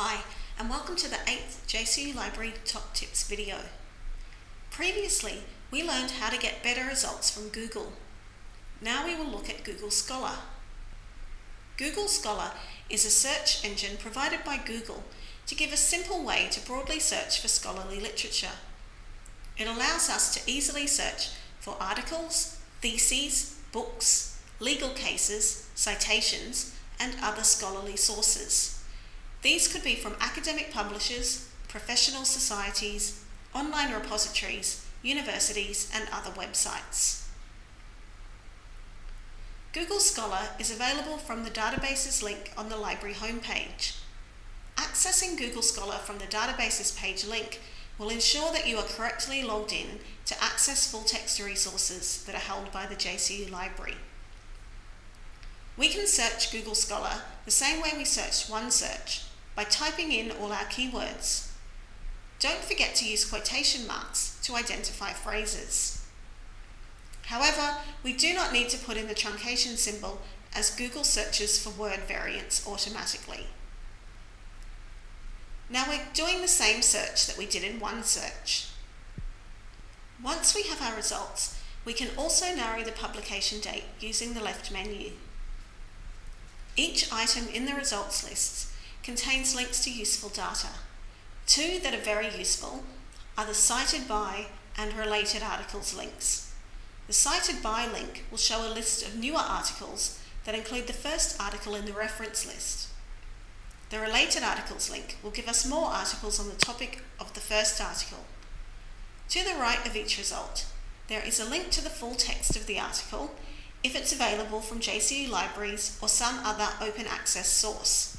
Hi, and welcome to the 8th JCU Library Top Tips video. Previously, we learned how to get better results from Google. Now we will look at Google Scholar. Google Scholar is a search engine provided by Google to give a simple way to broadly search for scholarly literature. It allows us to easily search for articles, theses, books, legal cases, citations, and other scholarly sources. These could be from academic publishers, professional societies, online repositories, universities and other websites. Google Scholar is available from the databases link on the library homepage. Accessing Google Scholar from the databases page link will ensure that you are correctly logged in to access full text resources that are held by the JCU Library. We can search Google Scholar the same way we searched OneSearch by typing in all our keywords. Don't forget to use quotation marks to identify phrases. However, we do not need to put in the truncation symbol as Google searches for word variants automatically. Now we're doing the same search that we did in OneSearch. Once we have our results, we can also narrow the publication date using the left menu. Each item in the results lists contains links to useful data. Two that are very useful are the cited by and related articles links. The cited by link will show a list of newer articles that include the first article in the reference list. The related articles link will give us more articles on the topic of the first article. To the right of each result, there is a link to the full text of the article if it's available from JCU Libraries or some other open access source.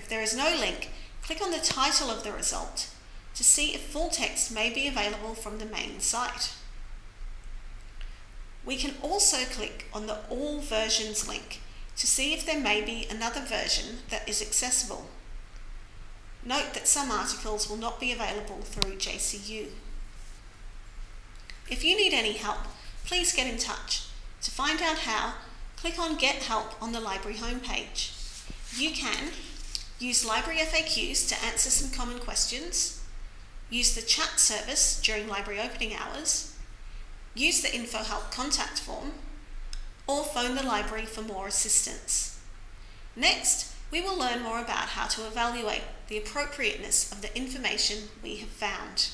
If there is no link, click on the title of the result to see if full text may be available from the main site. We can also click on the All Versions link to see if there may be another version that is accessible. Note that some articles will not be available through JCU. If you need any help, please get in touch. To find out how, click on Get Help on the library homepage. You can Use library FAQs to answer some common questions. Use the chat service during library opening hours. Use the Info Help contact form. Or phone the library for more assistance. Next, we will learn more about how to evaluate the appropriateness of the information we have found.